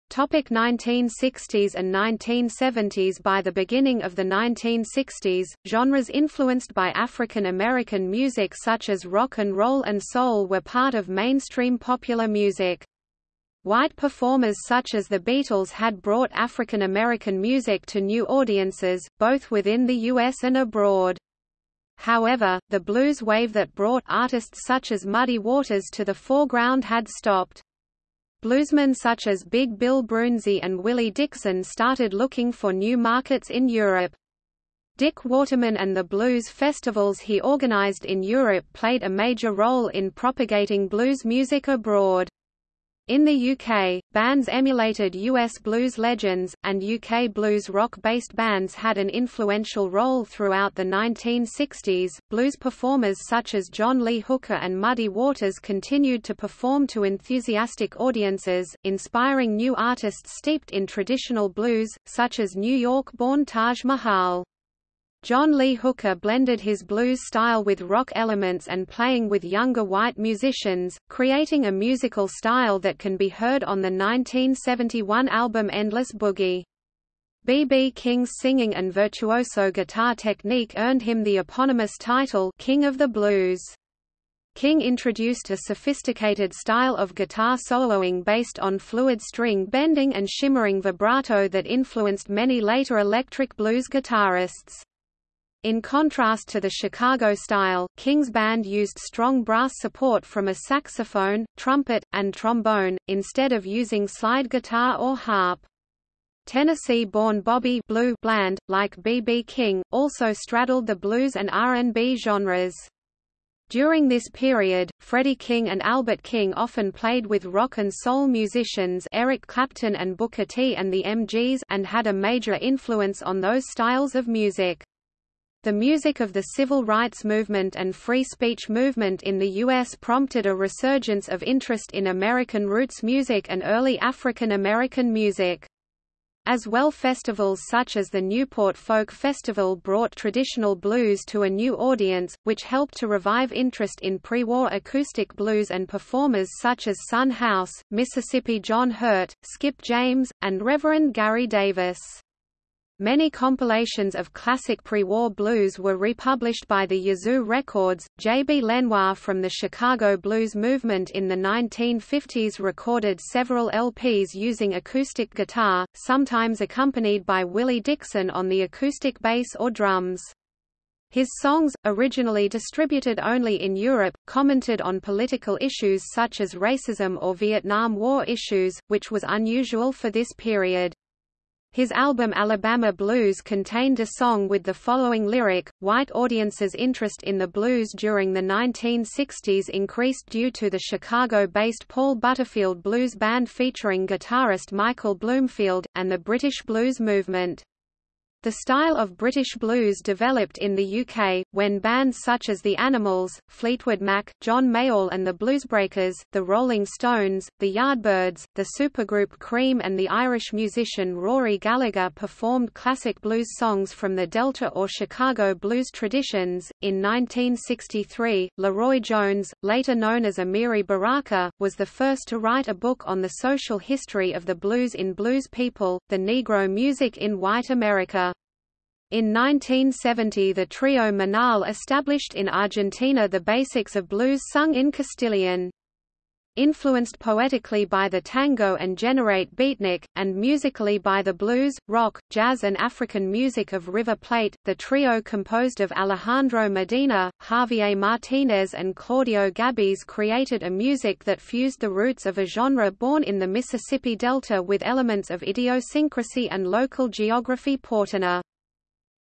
Topic 1960s and 1970s By the beginning of the 1960s, genres influenced by African American music such as rock and roll and soul were part of mainstream popular music. White performers such as the Beatles had brought African American music to new audiences, both within the U.S. and abroad. However, the blues wave that brought artists such as Muddy Waters to the foreground had stopped. Bluesmen such as Big Bill Broonzy and Willie Dixon started looking for new markets in Europe. Dick Waterman and the blues festivals he organized in Europe played a major role in propagating blues music abroad. In the UK, bands emulated US blues legends, and UK blues rock-based bands had an influential role throughout the 1960s. Blues performers such as John Lee Hooker and Muddy Waters continued to perform to enthusiastic audiences, inspiring new artists steeped in traditional blues, such as New York-born Taj Mahal. John Lee Hooker blended his blues style with rock elements and playing with younger white musicians, creating a musical style that can be heard on the 1971 album Endless Boogie. B.B. King's singing and virtuoso guitar technique earned him the eponymous title King of the Blues. King introduced a sophisticated style of guitar soloing based on fluid string bending and shimmering vibrato that influenced many later electric blues guitarists. In contrast to the Chicago style, King's band used strong brass support from a saxophone, trumpet, and trombone, instead of using slide guitar or harp. Tennessee-born Bobby Blue Bland, like B.B. King, also straddled the blues and R&B genres. During this period, Freddie King and Albert King often played with rock and soul musicians Eric Clapton and Booker T and the MGs and had a major influence on those styles of music. The music of the civil rights movement and free speech movement in the U.S. prompted a resurgence of interest in American roots music and early African American music. As well festivals such as the Newport Folk Festival brought traditional blues to a new audience, which helped to revive interest in pre-war acoustic blues and performers such as Son House, Mississippi John Hurt, Skip James, and Reverend Gary Davis. Many compilations of classic pre-war blues were republished by the Yazoo Records. J. B. Lenoir from the Chicago blues movement in the 1950s recorded several LPs using acoustic guitar, sometimes accompanied by Willie Dixon on the acoustic bass or drums. His songs, originally distributed only in Europe, commented on political issues such as racism or Vietnam War issues, which was unusual for this period. His album Alabama Blues contained a song with the following lyric, White audiences' interest in the blues during the 1960s increased due to the Chicago-based Paul Butterfield Blues Band featuring guitarist Michael Bloomfield, and the British blues movement. The style of British blues developed in the UK, when bands such as The Animals, Fleetwood Mac, John Mayall and the Bluesbreakers, The Rolling Stones, The Yardbirds, the supergroup Cream and the Irish musician Rory Gallagher performed classic blues songs from the Delta or Chicago blues traditions. In 1963, LeRoi Jones, later known as Amiri Baraka, was the first to write a book on the social history of the blues in Blues People, the Negro music in white America. In 1970 the trio Manal established in Argentina the basics of blues sung in Castilian. Influenced poetically by the tango and generate beatnik, and musically by the blues, rock, jazz and African music of River Plate, the trio composed of Alejandro Medina, Javier Martinez and Claudio Gabis created a music that fused the roots of a genre born in the Mississippi Delta with elements of idiosyncrasy and local geography Portana.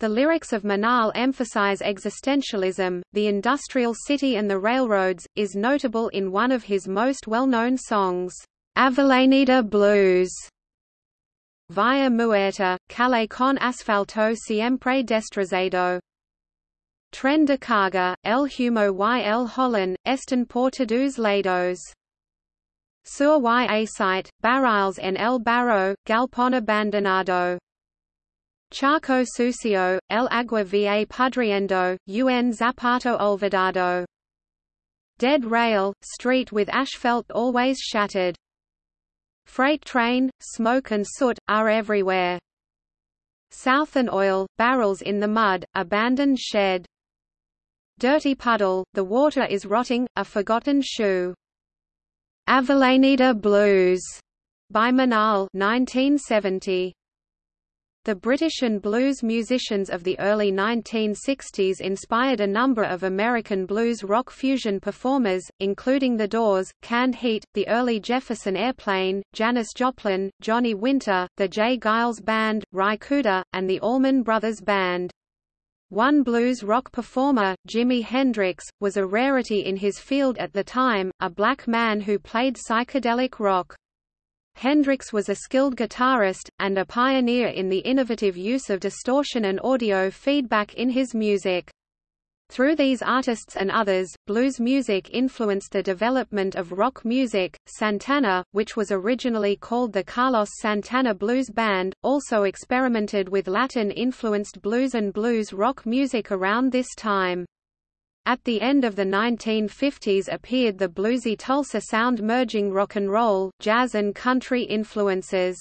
The lyrics of Manal emphasize existentialism, the industrial city and the railroads, is notable in one of his most well-known songs, Avellaneda Blues. Via muerta, calle con asfalto siempre destrozado. Tren de carga, el humo y el holland, están por todos lados. Sur y acite, barriles en el barro, galpón abandonado. Charco Sucio, El Agua Va Pudriendo, Un Zapato Olvidado. Dead rail, street with asphalt always shattered. Freight train, smoke and soot, are everywhere. Southern oil, barrels in the mud, abandoned shed. Dirty puddle, the water is rotting, a forgotten shoe. Avellaneda Blues, by Manal 1970. The British and blues musicians of the early 1960s inspired a number of American blues rock fusion performers, including The Doors, Canned Heat, the early Jefferson Airplane, Janis Joplin, Johnny Winter, the J. Geils Band, Ry Cooder, and the Allman Brothers Band. One blues rock performer, Jimi Hendrix, was a rarity in his field at the time, a black man who played psychedelic rock. Hendrix was a skilled guitarist, and a pioneer in the innovative use of distortion and audio feedback in his music. Through these artists and others, blues music influenced the development of rock music. Santana, which was originally called the Carlos Santana Blues Band, also experimented with Latin influenced blues and blues rock music around this time. At the end of the 1950s appeared the bluesy Tulsa sound merging rock and roll, jazz and country influences.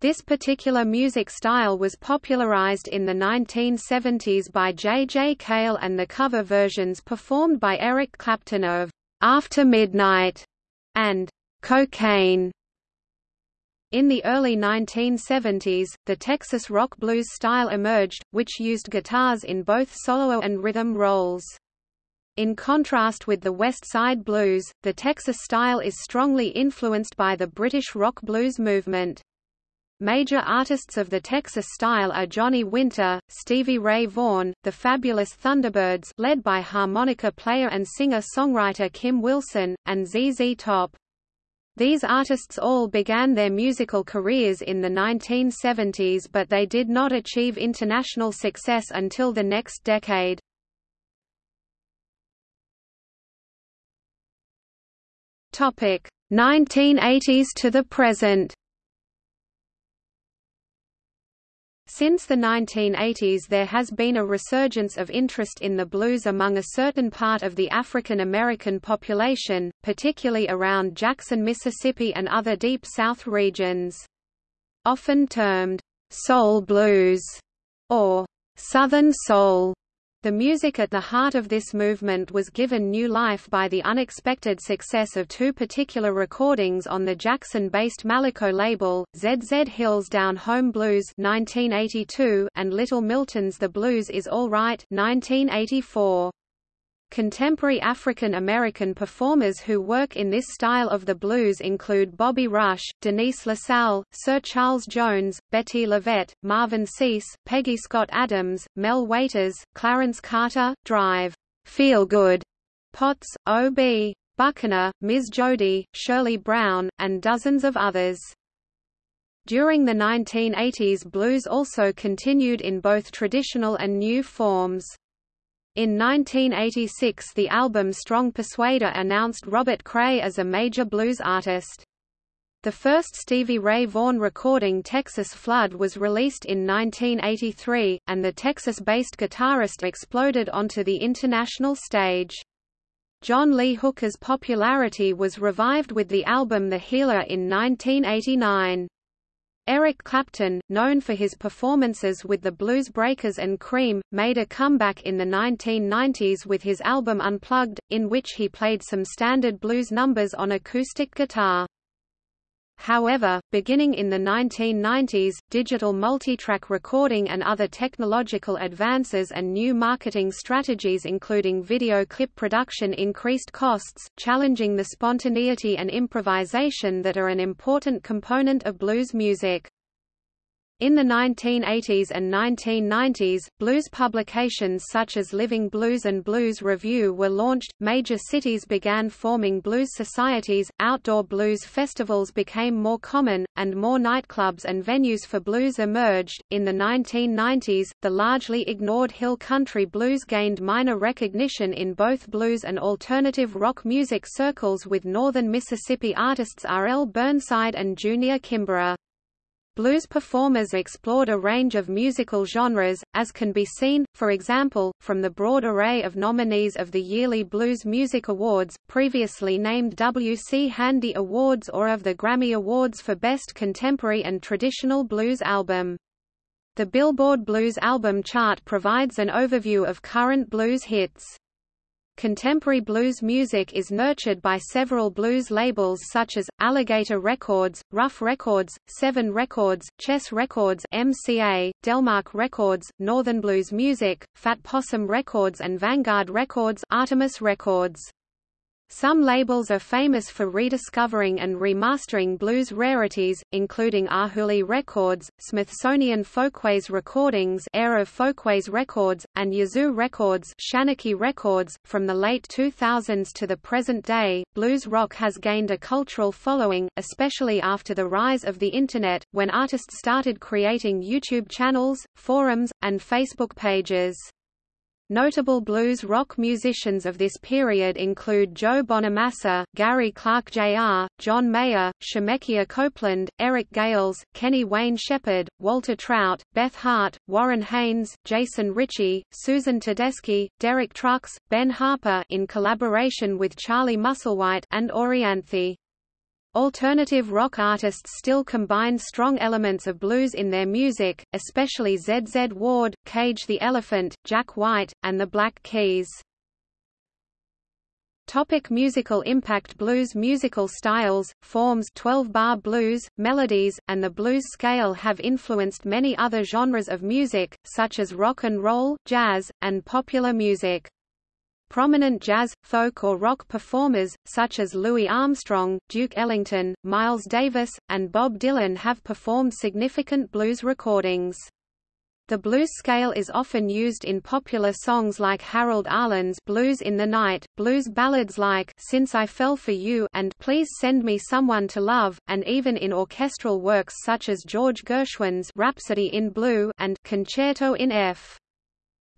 This particular music style was popularized in the 1970s by J. J. Cale and the cover versions performed by Eric Clapton of After Midnight and Cocaine. In the early 1970s, the Texas rock blues style emerged, which used guitars in both solo and rhythm roles. In contrast with the West Side blues, the Texas style is strongly influenced by the British rock blues movement. Major artists of the Texas style are Johnny Winter, Stevie Ray Vaughan, the Fabulous Thunderbirds led by harmonica player and singer-songwriter Kim Wilson, and ZZ Top. These artists all began their musical careers in the 1970s but they did not achieve international success until the next decade. Topic 1980s to the present. Since the 1980s there has been a resurgence of interest in the blues among a certain part of the African American population, particularly around Jackson, Mississippi and other Deep South regions. Often termed, soul blues, or Southern soul, the music at the heart of this movement was given new life by the unexpected success of two particular recordings on the Jackson-based Malaco label, ZZ Hill's Down Home Blues 1982 and Little Milton's The Blues Is All Right 1984. Contemporary African American performers who work in this style of the blues include Bobby Rush, Denise LaSalle, Sir Charles Jones, Bettye LaVette, Marvin Sease, Peggy Scott Adams, Mel Waiters, Clarence Carter, Drive, Feel Good, Potts, O.B. Buckner, Ms. Jody, Shirley Brown, and dozens of others. During the 1980s blues also continued in both traditional and new forms. In 1986 the album Strong Persuader announced Robert Cray as a major blues artist. The first Stevie Ray Vaughan recording Texas Flood was released in 1983, and the Texas-based guitarist exploded onto the international stage. John Lee Hooker's popularity was revived with the album The Healer in 1989. Eric Clapton, known for his performances with the Blues Breakers and Cream, made a comeback in the 1990s with his album Unplugged, in which he played some standard blues numbers on acoustic guitar. However, beginning in the 1990s, digital multitrack recording and other technological advances and new marketing strategies including video clip production increased costs, challenging the spontaneity and improvisation that are an important component of blues music. In the 1980s and 1990s, blues publications such as Living Blues and Blues Review were launched, major cities began forming blues societies, outdoor blues festivals became more common, and more nightclubs and venues for blues emerged. In the 1990s, the largely ignored hill country blues gained minor recognition in both blues and alternative rock music circles with northern Mississippi artists R. L. Burnside and Junior Kimbrough. Blues performers explored a range of musical genres, as can be seen, for example, from the broad array of nominees of the yearly Blues Music Awards, previously named W. C. Handy Awards or of the Grammy Awards for Best Contemporary and Traditional Blues Album. The Billboard Blues Album Chart provides an overview of current blues hits. Contemporary blues music is nurtured by several blues labels such as, Alligator Records, Ruf Records, Severn Records, Chess Records MCA, Delmark Records, Northern Blues Music, Fat Possum Records and Vanguard Records Artemis Records. Some labels are famous for rediscovering and remastering blues rarities, including Arhoolie Records, Smithsonian Folkways Recordings Era Folkways Records, and Yazoo Records Shanachie Records. From the late 2000s to the present day, blues rock has gained a cultural following, especially after the rise of the Internet, when artists started creating YouTube channels, forums, and Facebook pages. Notable blues rock musicians of this period include Joe Bonamassa, Gary Clark Jr., John Mayer, Shemekia Copeland, Eric Gales, Kenny Wayne Shepherd, Walter Trout, Beth Hart, Warren Haynes, Jason Ricci, Susan Tedeschi, Derek Trucks, Ben Harper in collaboration with Charlie Musselwhite and Orianthi. Alternative rock artists still combine strong elements of blues in their music, especially ZZ Ward, Cage the Elephant, Jack White, and the Black Keys. Topic musical impact Blues musical styles, forms 12-bar blues, melodies, and the blues scale have influenced many other genres of music, such as rock and roll, jazz, and popular music. Prominent jazz, folk or rock performers, such as Louis Armstrong, Duke Ellington, Miles Davis, and Bob Dylan have performed significant blues recordings. The blues scale is often used in popular songs like Harold Arlen's Blues in the Night, blues ballads like Since I Fell for You and Please Send Me Someone to Love, and even in orchestral works such as George Gershwin's Rhapsody in Blue and Concerto in F.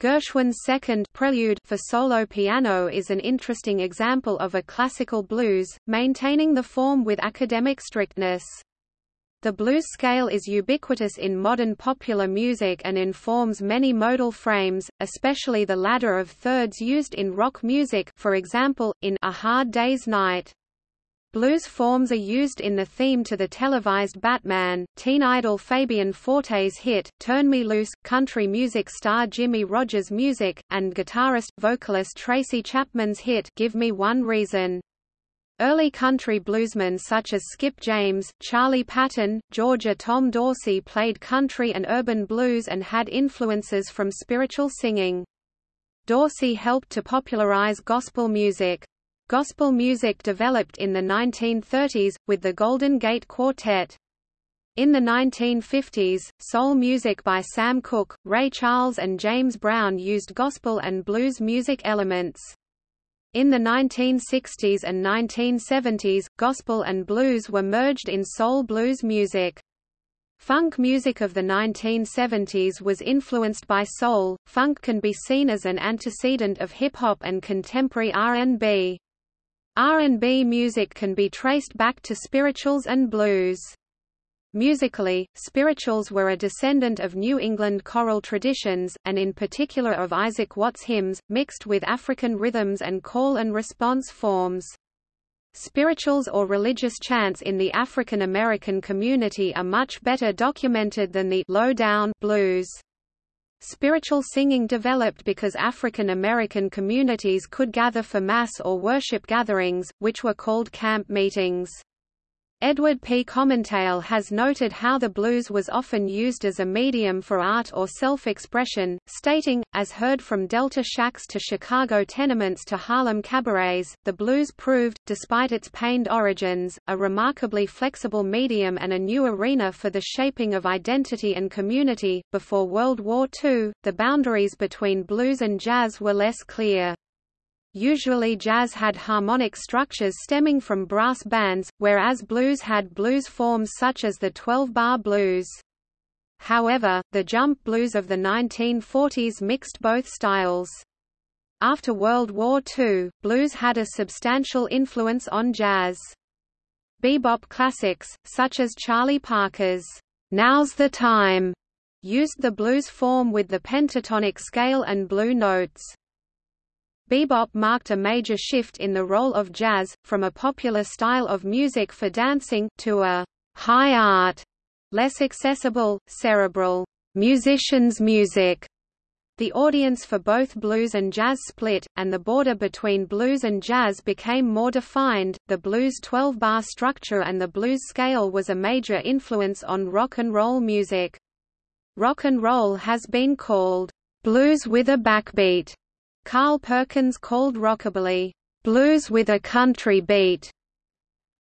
Gershwin's second prelude for solo piano is an interesting example of a classical blues, maintaining the form with academic strictness. The blues scale is ubiquitous in modern popular music and informs many modal frames, especially the ladder of thirds used in rock music for example, in A Hard Day's Night. Blues forms are used in the theme to the televised Batman, teen idol Fabian Forte's hit, Turn Me Loose, country music star Jimmie Rodgers' music, and guitarist-vocalist Tracy Chapman's hit Give Me One Reason. Early country bluesmen such as Skip James, Charlie Patton, Georgia Tom Dorsey played country and urban blues and had influences from spiritual singing. Dorsey helped to popularize gospel music. Gospel music developed in the 1930s, with the Golden Gate Quartet. In the 1950s, soul music by Sam Cooke, Ray Charles and James Brown used gospel and blues music elements. In the 1960s and 1970s, gospel and blues were merged in soul blues music. Funk music of the 1970s was influenced by soul. Funk can be seen as an antecedent of hip hop and contemporary R&B. R&B music can be traced back to spirituals and blues. Musically, spirituals were a descendant of New England choral traditions, and in particular of Isaac Watts hymns, mixed with African rhythms and call and response forms. Spirituals or religious chants in the African American community are much better documented than the low-down blues. Spiritual singing developed because African American communities could gather for mass or worship gatherings, which were called camp meetings. Edward P. Comentale has noted how the blues was often used as a medium for art or self-expression, stating, as heard from Delta shacks to Chicago tenements to Harlem cabarets, the blues proved, despite its pained origins, a remarkably flexible medium and a new arena for the shaping of identity and community. Before World War II, the boundaries between blues and jazz were less clear. Usually jazz had harmonic structures stemming from brass bands, whereas blues had blues forms such as the 12-bar blues. However, the jump blues of the 1940s mixed both styles. After World War II, blues had a substantial influence on jazz. Bebop classics, such as Charlie Parker's Now's the Time, used the blues form with the pentatonic scale and blue notes. Bebop marked a major shift in the role of jazz, from a popular style of music for dancing, to a high art, less accessible, cerebral, musician's music. The audience for both blues and jazz split, and the border between blues and jazz became more defined. The blues 12 bar structure and the blues scale was a major influence on rock and roll music. Rock and roll has been called blues with a backbeat Carl Perkins called rockabilly, "...blues with a country beat."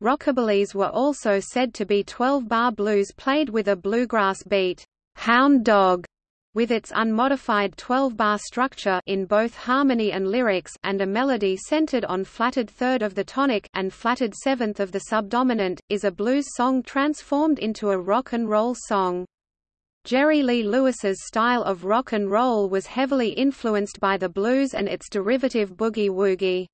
Rockabillys were also said to be 12-bar blues played with a bluegrass beat, "...hound dog." with its unmodified 12-bar structure in both harmony and lyrics and a melody centered on flatted third of the tonic and flatted seventh of the subdominant, is a blues song transformed into a rock and roll song. Jerry Lee Lewis's style of rock and roll was heavily influenced by the blues and its derivative boogie-woogie.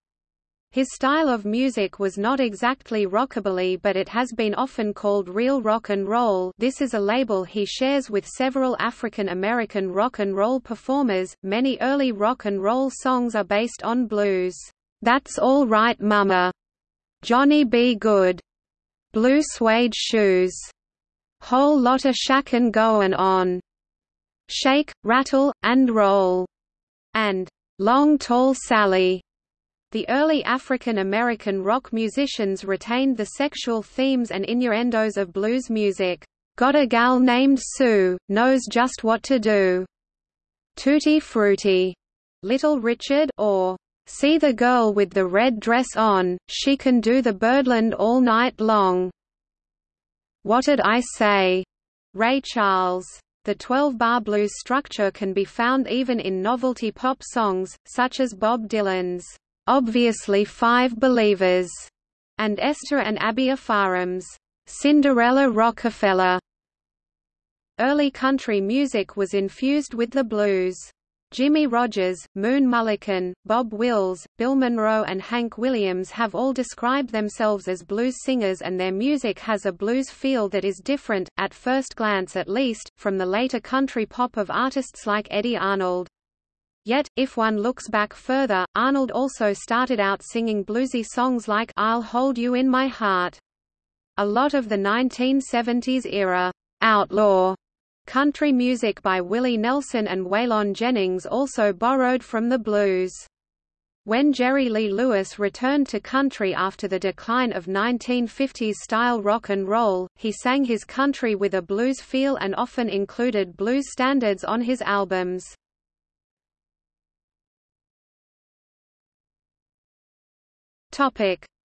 His style of music was not exactly rockabilly but it has been often called real rock and roll this is a label he shares with several African American rock and roll performers. Many early rock and roll songs are based on blues. That's All Right Mama, Johnny B. Goode, Blue Suede Shoes, Whole lotta shackin' goin' on. Shake, rattle, and roll. And Long Tall Sally. The early African American rock musicians retained the sexual themes and innuendos of blues music. Got a gal named Sue, knows just what to do. Tutti Frutti. Little Richard, or See the girl with the red dress on, she can do the birdland all night long. What'd I Say? Ray Charles. The 12-bar blues structure can be found even in novelty pop songs, such as Bob Dylan's Obviously Five Believers, and Esther and Abi Ofarim's Cinderella Rockefella. Early country music was infused with the blues. Jimmie Rodgers, Moon Mullican, Bob Wills, Bill Monroe and Hank Williams have all described themselves as blues singers and their music has a blues feel that is different, at first glance at least, from the later country pop of artists like Eddy Arnold. Yet, if one looks back further, Arnold also started out singing bluesy songs like I'll Hold You in My Heart. A lot of the 1970s era outlaw Country music by Willie Nelson and Waylon Jennings also borrowed from the blues. When Jerry Lee Lewis returned to country after the decline of 1950s-style rock and roll, he sang his country with a blues feel and often included blues standards on his albums.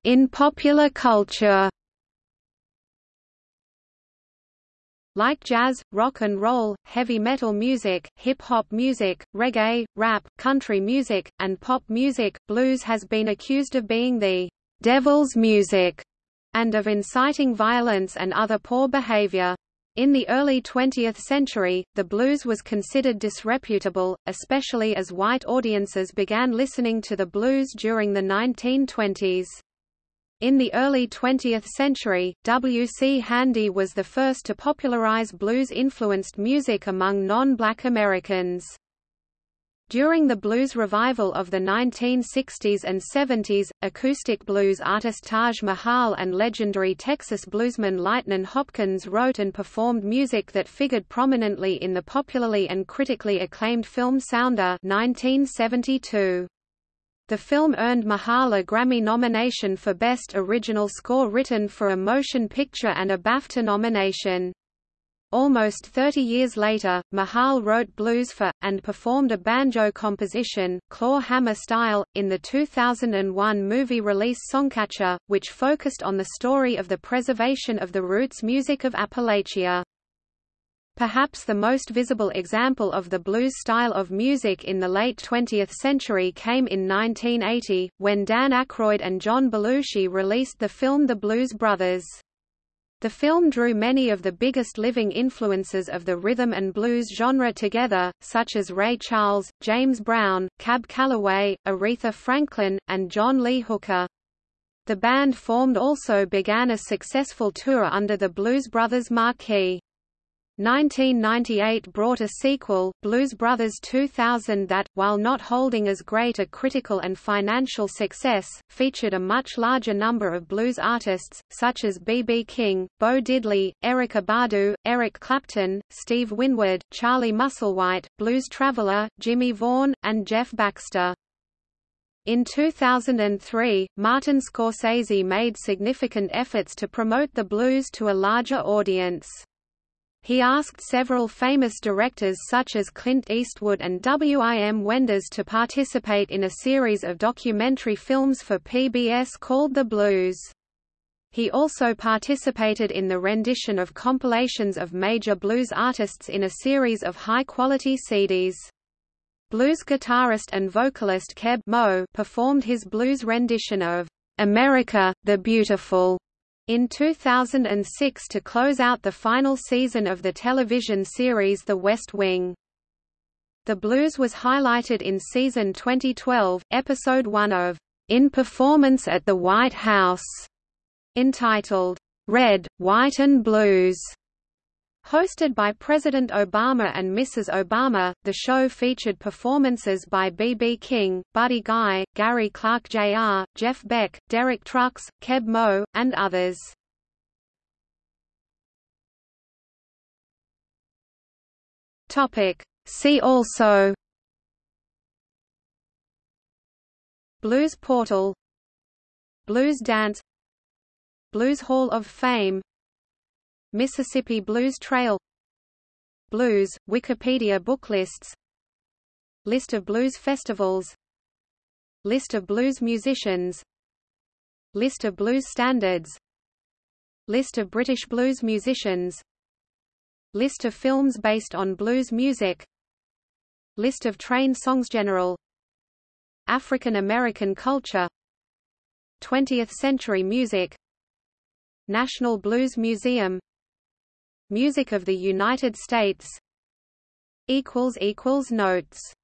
In popular culture Like jazz, rock and roll, heavy metal music, hip-hop music, reggae, rap, country music, and pop music, blues has been accused of being the devil's music and of inciting violence and other poor behavior. In the early 20th century, the blues was considered disreputable, especially as white audiences began listening to the blues during the 1920s. In the early 20th century, W. C. Handy was the first to popularize blues-influenced music among non-black Americans. During the blues revival of the 1960s and 70s, acoustic blues artist Taj Mahal and legendary Texas bluesman Lightnin' Hopkins wrote and performed music that figured prominently in the popularly and critically acclaimed film Sounder 1972. The film earned Mahal a Grammy nomination for Best Original Score written for a motion picture and a BAFTA nomination. Almost 30 years later, Mahal wrote blues for, and performed a banjo composition, claw hammer style, in the 2001 movie release Songcatcher, which focused on the story of the preservation of the roots music of Appalachia. Perhaps the most visible example of the blues style of music in the late 20th century came in 1980, when Dan Aykroyd and John Belushi released the film The Blues Brothers. The film drew many of the biggest living influences of the rhythm and blues genre together, such as Ray Charles, James Brown, Cab Calloway, Aretha Franklin, and John Lee Hooker. The band formed also began a successful tour under the Blues Brothers marquee. 1998 brought a sequel, Blues Brothers 2000 that, while not holding as great a critical and financial success, featured a much larger number of blues artists, such as B.B. King, Bo Diddley, Erykah Badu, Eric Clapton, Steve Winwood, Charlie Musselwhite, Blues Traveler, Jimmy Vaughan, and Jeff Baxter. In 2003, Martin Scorsese made significant efforts to promote the blues to a larger audience. He asked several famous directors such as Clint Eastwood and W.I.M. Wenders to participate in a series of documentary films for PBS called The Blues. He also participated in the rendition of compilations of major blues artists in a series of high-quality CDs. Blues guitarist and vocalist Keb Mo performed his blues rendition of America, the Beautiful in 2006 to close out the final season of the television series The West Wing. The blues was highlighted in season 2012, episode 1 of In Performance at the White House, entitled Red, White and Blues. Hosted by President Obama and Mrs. Obama, the show featured performances by B.B. King, Buddy Guy, Gary Clark Jr., Jeff Beck, Derek Trucks, Keb Mo, and others. See also Blues Portal Blues Dance Blues Hall of Fame Mississippi Blues Trail Blues, Wikipedia book lists List of blues festivals List of blues musicians List of blues standards List of British blues musicians List of films based on blues music List of train songs General African American culture 20th century music National Blues Museum Music of the United States. Notes